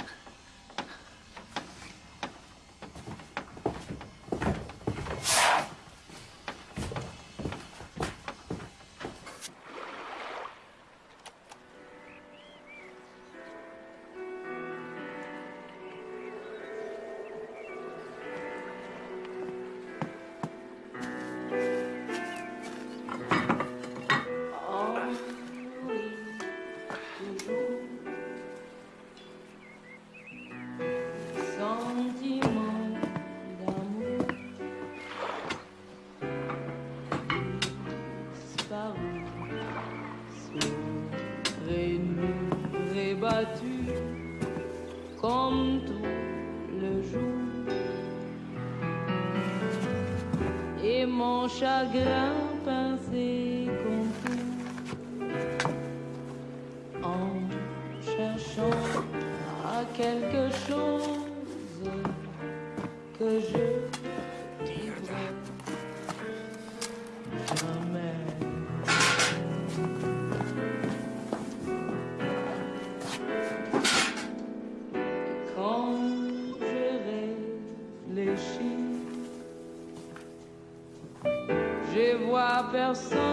Chagrin coração.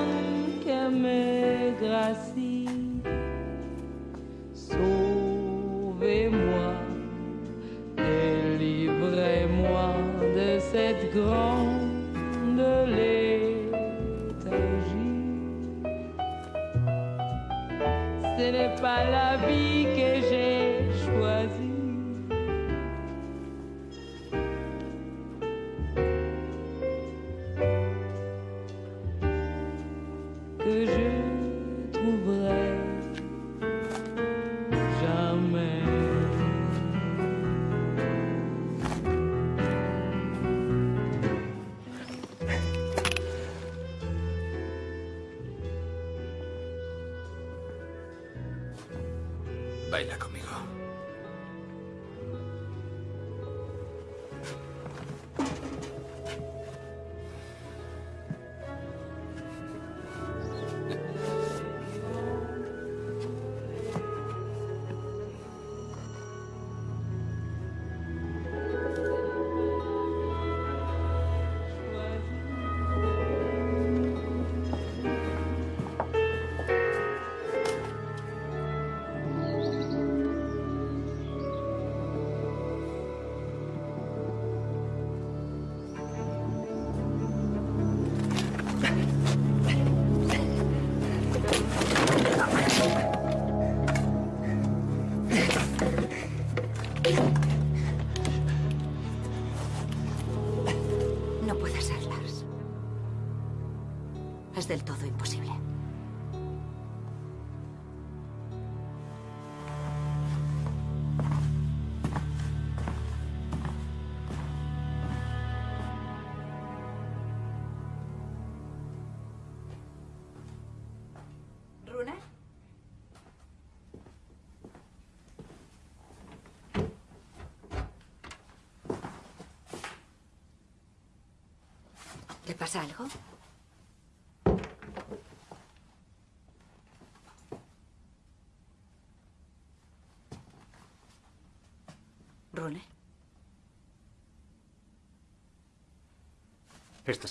Es del todo imposible.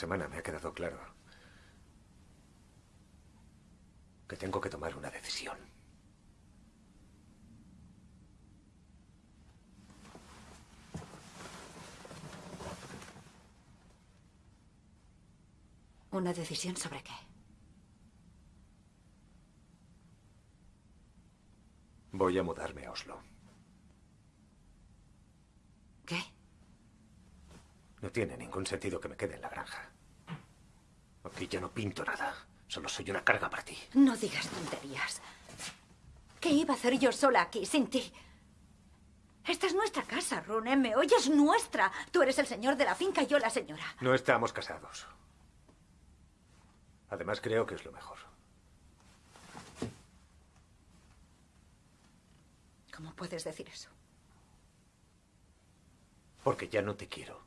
Semana me ha quedado claro que tengo que tomar una decisión. ¿una decisión sobre qué? Voy a mudarme a Oslo. ¿Qué? No tiene ningún sentido que me quede en la granja. Aquí ya no pinto nada. Solo soy una carga para ti. No digas tonterías. ¿Qué iba a hacer yo sola aquí sin ti? Esta es nuestra casa, Rune. ¿Me oyes? Nuestra. Tú eres el señor de la finca y yo la señora. No estamos casados. Además, creo que es lo mejor. ¿Cómo puedes decir eso? Porque ya no te quiero,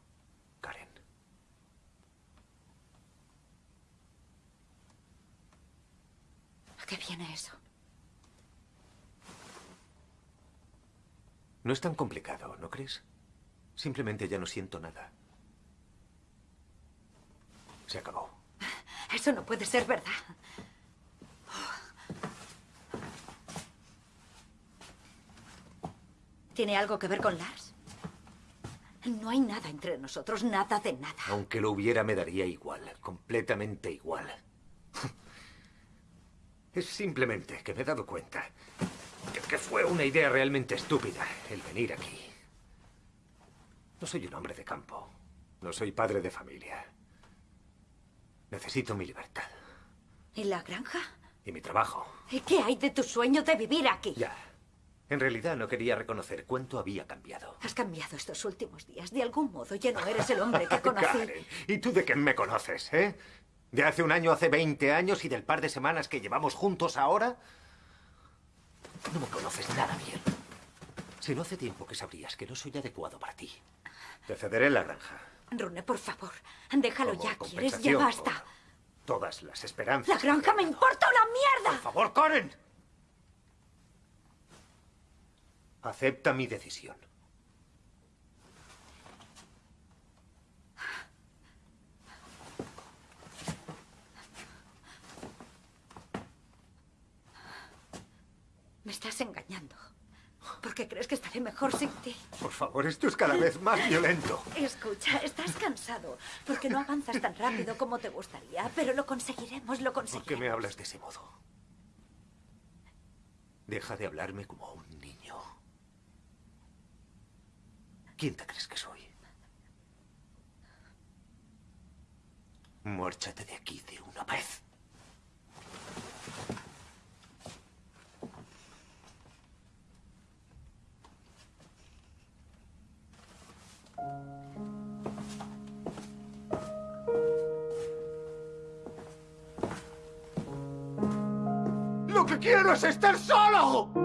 Karen. Tiene eso? No es tan complicado, ¿no crees? Simplemente ya no siento nada. Se acabó. Eso no puede ser verdad. ¿Tiene algo que ver con Lars? No hay nada entre nosotros, nada de nada. Aunque lo hubiera, me daría igual, completamente igual. Es simplemente que me he dado cuenta que, que fue una idea realmente estúpida el venir aquí. No soy un hombre de campo. No soy padre de familia. Necesito mi libertad. ¿Y la granja? Y mi trabajo. ¿Y qué hay de tu sueño de vivir aquí? Ya. En realidad no quería reconocer cuánto había cambiado. Has cambiado estos últimos días. De algún modo ya no eres el hombre que conocí. Karen, ¿y tú de qué me conoces, eh? ¿De hace un año, hace 20 años y del par de semanas que llevamos juntos ahora? No me conoces nada bien. Si no hace tiempo que sabrías que no soy adecuado para ti. Te cederé la granja. Rune, por favor, déjalo Como ya. ¿Quieres? Ya basta. Todas las esperanzas. La granja me importa una Por mierda. favor, Karen. Acepta mi decisión. Me estás engañando. Porque crees que estaré mejor sin ti. Por favor, esto es cada vez más violento. Escucha, estás cansado. Porque no avanzas tan rápido como te gustaría. Pero lo conseguiremos, lo ¿Por conseguiremos. qué me hablas de ese modo? Deja de hablarme como a un niño. ¿Quién te crees que soy? Márchate de aquí de una vez. Lo que quiero es estar solo.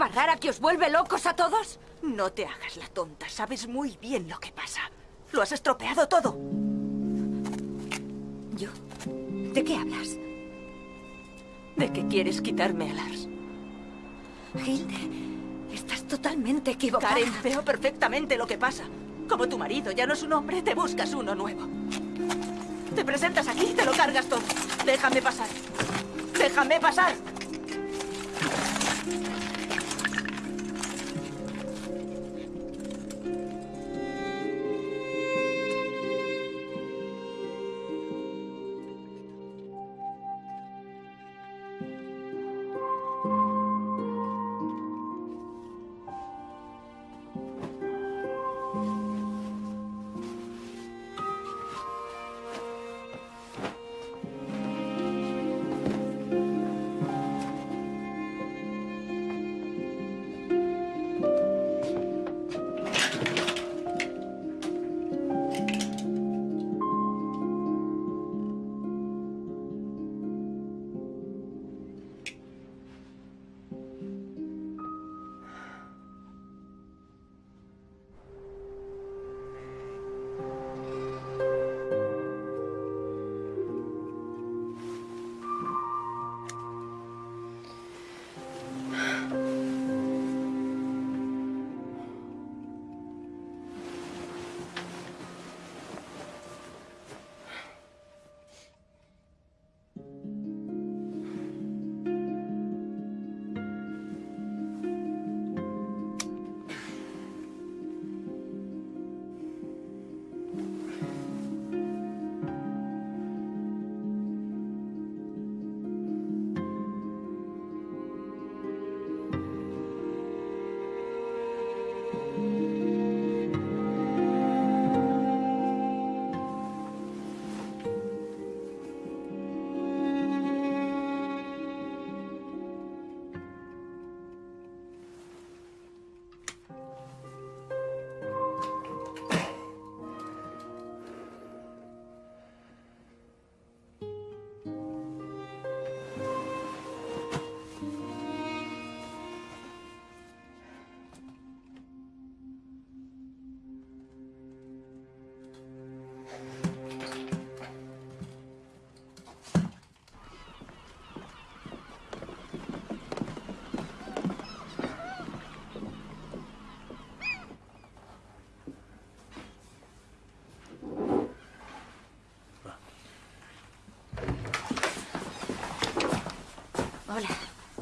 Hierba rara que os vuelve locos a todos? No te hagas la tonta. Sabes muy bien lo que pasa. Lo has estropeado todo. ¿Yo? ¿De qué hablas? ¿De qué quieres quitarme a Lars? Hilde, estás totalmente equivocada. Karen, veo perfectamente lo que pasa. Como tu marido ya no es un hombre, te buscas uno nuevo. Te presentas aquí y te lo cargas todo. Déjame pasar. Déjame pasar. Hola.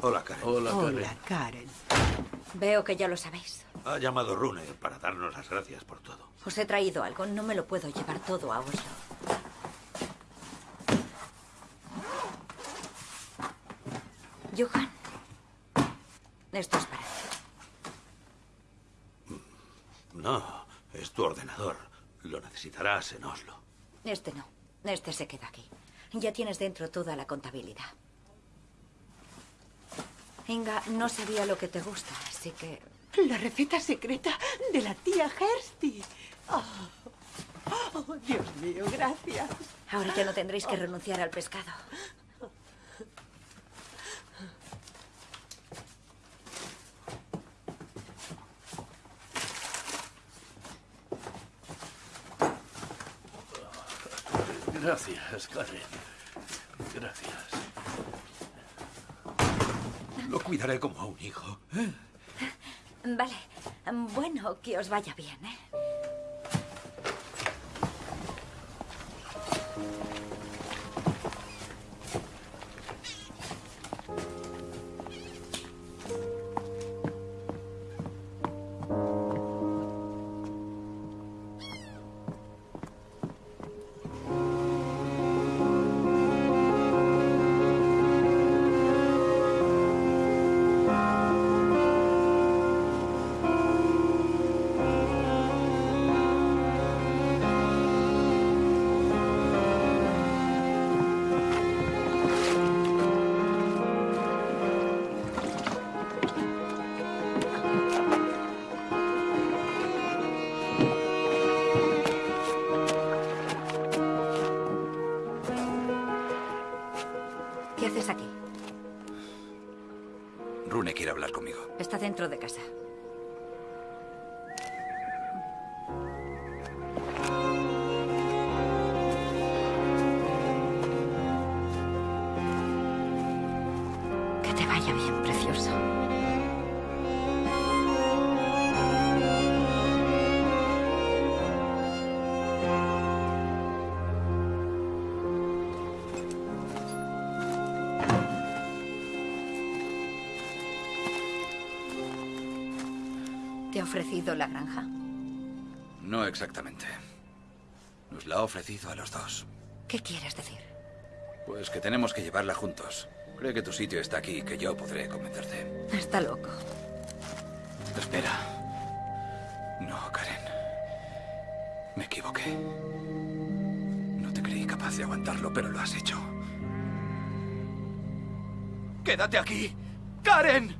Hola, Karen. Hola, Karen. Hola, Veo que ya lo sabéis. Ha llamado Rune para darnos las gracias por os he traído algo. No me lo puedo llevar todo a Oslo. Johan. Esto es para ti. No, es tu ordenador. Lo necesitarás en Oslo. Este no. Este se queda aquí. Ya tienes dentro toda la contabilidad. Inga, no sabía lo que te gusta, así que... La receta secreta de la tía Hersty. Oh, oh, Dios mío, gracias. Ahora ya no tendréis que renunciar al pescado. Gracias, Karen. Gracias. Lo cuidaré como a un hijo. ¿eh? Vale. Bueno, que os vaya bien, ¿eh? Ofrecido la granja? No exactamente. Nos la ha ofrecido a los dos. ¿Qué quieres decir? Pues que tenemos que llevarla juntos. Cree que tu sitio está aquí y que yo podré convencerte. Está loco. Espera. No, Karen. Me equivoqué. No te creí capaz de aguantarlo, pero lo has hecho. ¡Quédate aquí! ¡Karen!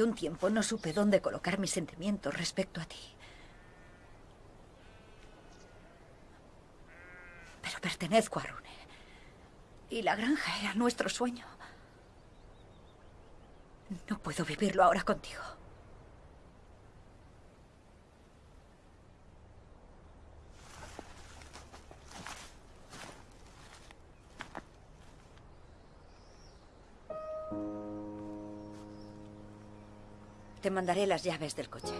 Un tiempo no supe dónde colocar mis sentimientos respecto a ti. Pero pertenezco a Rune. Y la granja era nuestro sueño. No puedo vivirlo ahora contigo. Mandaré las llaves del coche.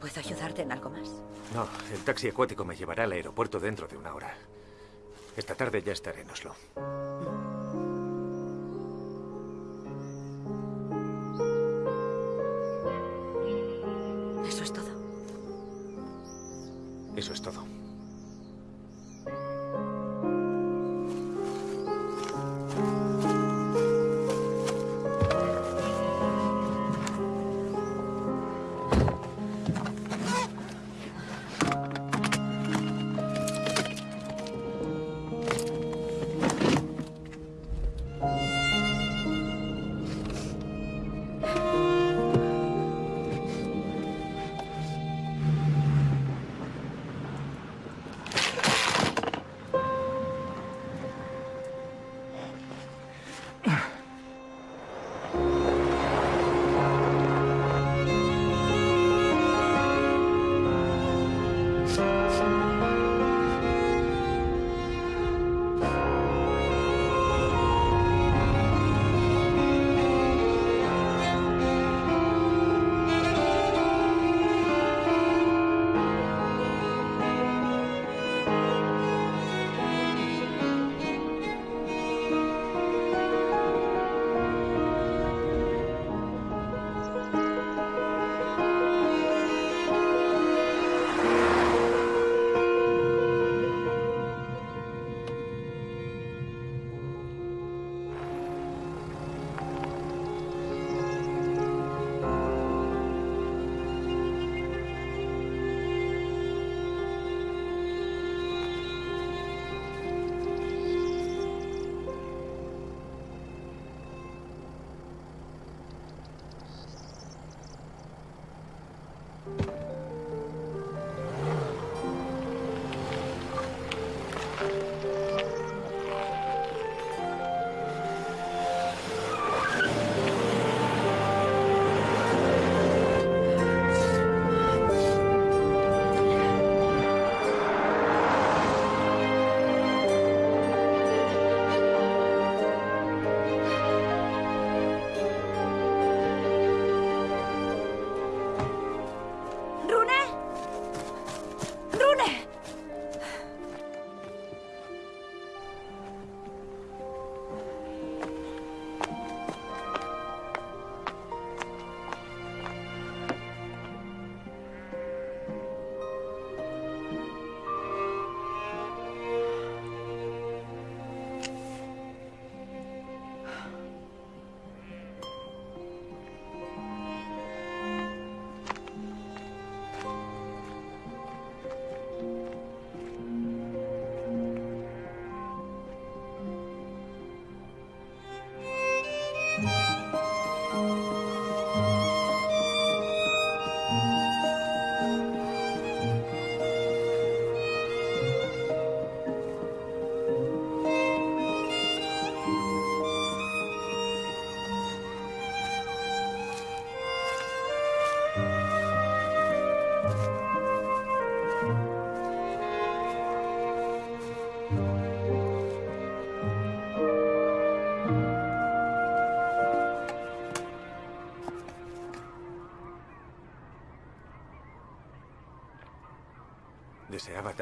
¿Puedo ayudarte en algo más? No, el taxi acuático me llevará al aeropuerto dentro de una hora. Esta tarde ya estaré en Oslo.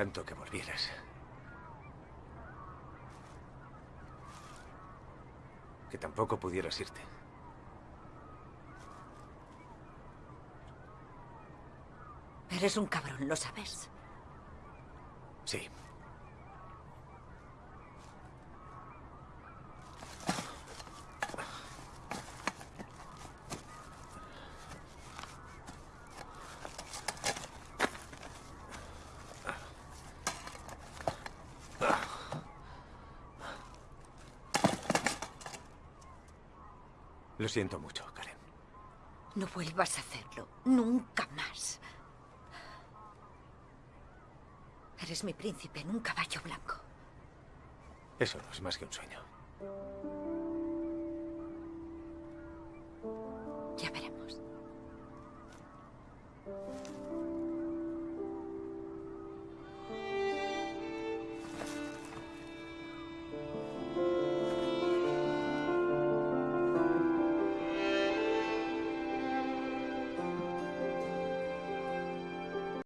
Tanto que volvieras. Que tampoco pudieras irte. Eres un cabrón, ¿lo sabes? Sí. Lo siento mucho, Karen. No vuelvas a hacerlo. Nunca más. Eres mi príncipe en un caballo blanco. Eso no es más que un sueño.